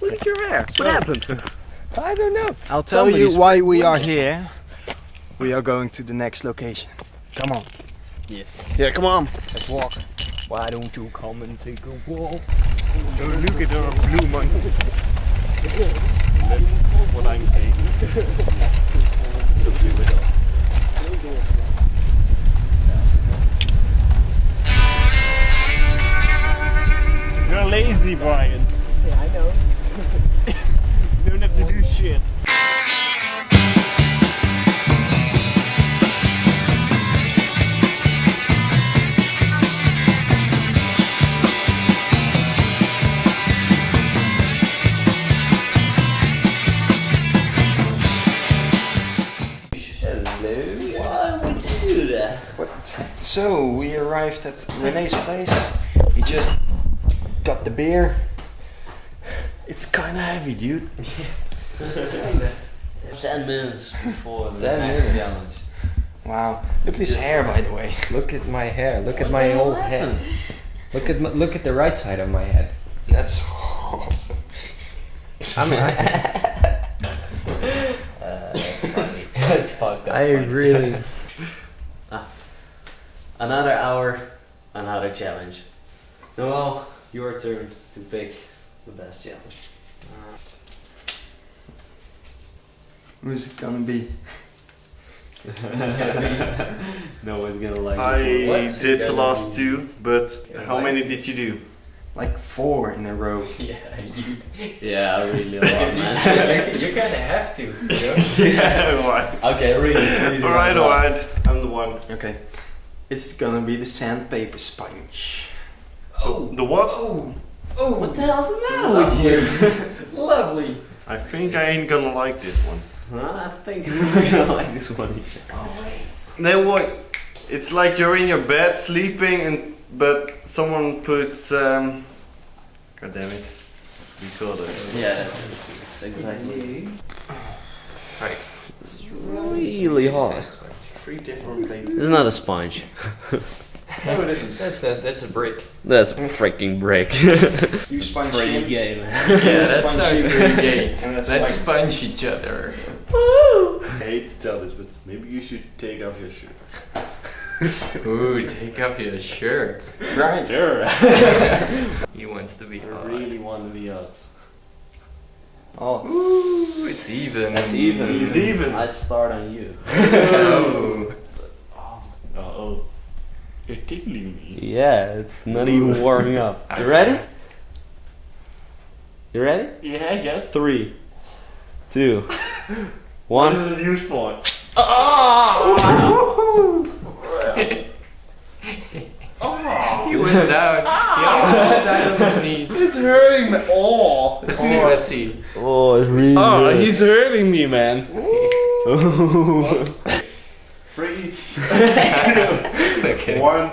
Look at your hair. What happened? I don't know. I'll tell Somebody's you why we are here. We are going to the next location. Come on. Yes. Yeah, come on. Let's walk. Why don't you come and take a walk? Don't look at our blue monkey. That's what I'm saying. So we arrived at Renee's place. He just got the beer. It's kinda heavy, dude. Ten minutes before the 10 next minutes. challenge. Wow. Look at his hair, by the way. Look at my hair. Look at my whole head. Look at my, look at the right side of my head. That's awesome. I'm, I, Uh, that's funny. that's fucked up. I funny. really. Another hour, another challenge. Noel, your turn to pick the best challenge. Uh, who's it gonna be? no one's gonna like I this What's did the last be? two, but Yeah, how like- many did you do? Like four in a row. Yeah, you. Yeah, really a lot, you, man. you, you kind of have to. You know? yeah, right. okay, really. really all right, all right. I'm the one. Okay. It's gonna be the sandpaper sponge. Oh, The what? oh, Oh! What oh, the hell's the matter with you? lovely. I think I ain't gonna like this one. Huh? I think we're gonna like this one. Then what? It's like you're in your bed sleeping, and but someone put. Um, God damn it. We called it. Yeah, that's exactly. Right. Really hard. Three different places. It's not a sponge. No, it isn't. That's a that's a brick. That's a freaking brick. You sponge Pretty him. gay, man. Yeah, that's Sponge sounds you. pretty gay. And that's Let's like- sponge each other. Woo! I hate to tell this, but maybe you should take off your shirt. Ooh, take off your shirt. Right. Sure. He wants to be I hot. really want to be odds. Oh. Ooh, it's even. That's even. It's even. I start on you. oh. Uh oh. You're tickling me. Yeah, it's not even warming up. You ready? You ready? Yeah, I guess. Three, two, What one. is it used for? He went down. He almost went down on his knees. It's hurting me. Oh. Let's see, let's see. Oh, it's really. Oh, good. he's hurting me, man. Three, Okay. one.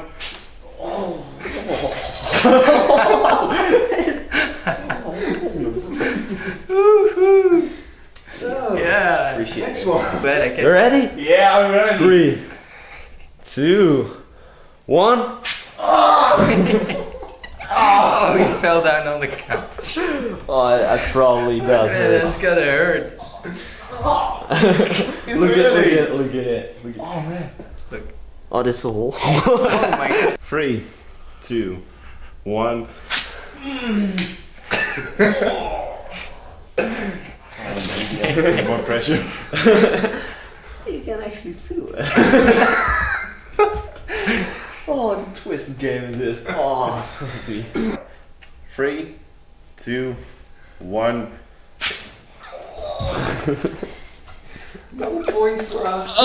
So. Yeah. Appreciate Next it. one. Bet I You can. ready? Yeah, I'm ready. Three, two, one. Oh, he fell down on the couch. Oh, I, I probably oh, does Man, hurt. that's gotta hurt. look at look hurting. at look at it. Look at Oh man. Look. Oh, that's a hole. Oh my god. Three, two, one. More pressure. you can actually feel it. oh, the twist game is this. Oh, Three, two, one. No point for us.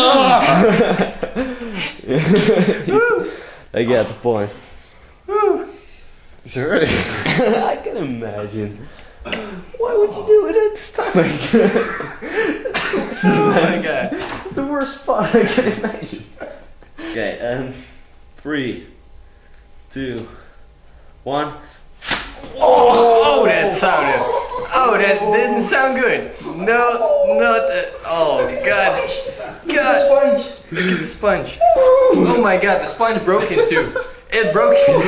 I get the point. It's hurting. I can imagine. Why would you do it at the stomach? Oh my god. It's the worst spot I can imagine. Okay, um, three, two, one. Oh, that sounded. Oh, that didn't sound good. No, not. Uh, oh god. God. Sponge. Look at the sponge. Oh my god, the sponge broke in two. It broke in.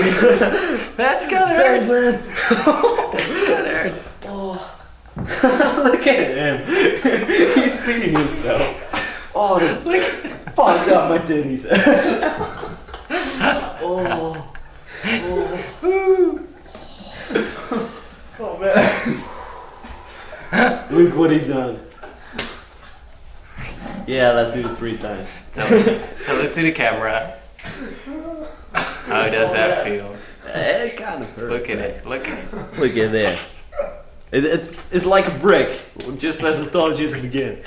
That's gonna hurt. That's gonna hurt. Oh. Look at him. He's beating himself. Oh, the fuck up my titties. oh. Oh man. Look what he done. Yeah, let's do it three times. Tell it, tell it to the camera. How does that feel? It kind of hurts. Look at it. Look at it. Look at there. It, it, it's like a brick, just as I told you at the beginning.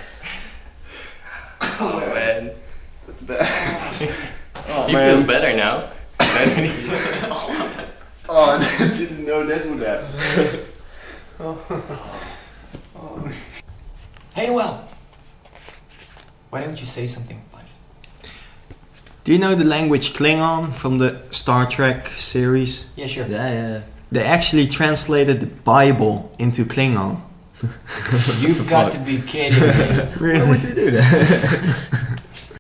Oh man. That's bad. Oh, He man. feels better now. Oh, I didn't know that would happen. Hey Noel, why don't you say something funny? Do you know the language Klingon from the Star Trek series? Yeah, sure. Yeah, yeah. They actually translated the Bible into Klingon. You've got to be kidding me. really? Why would they do that?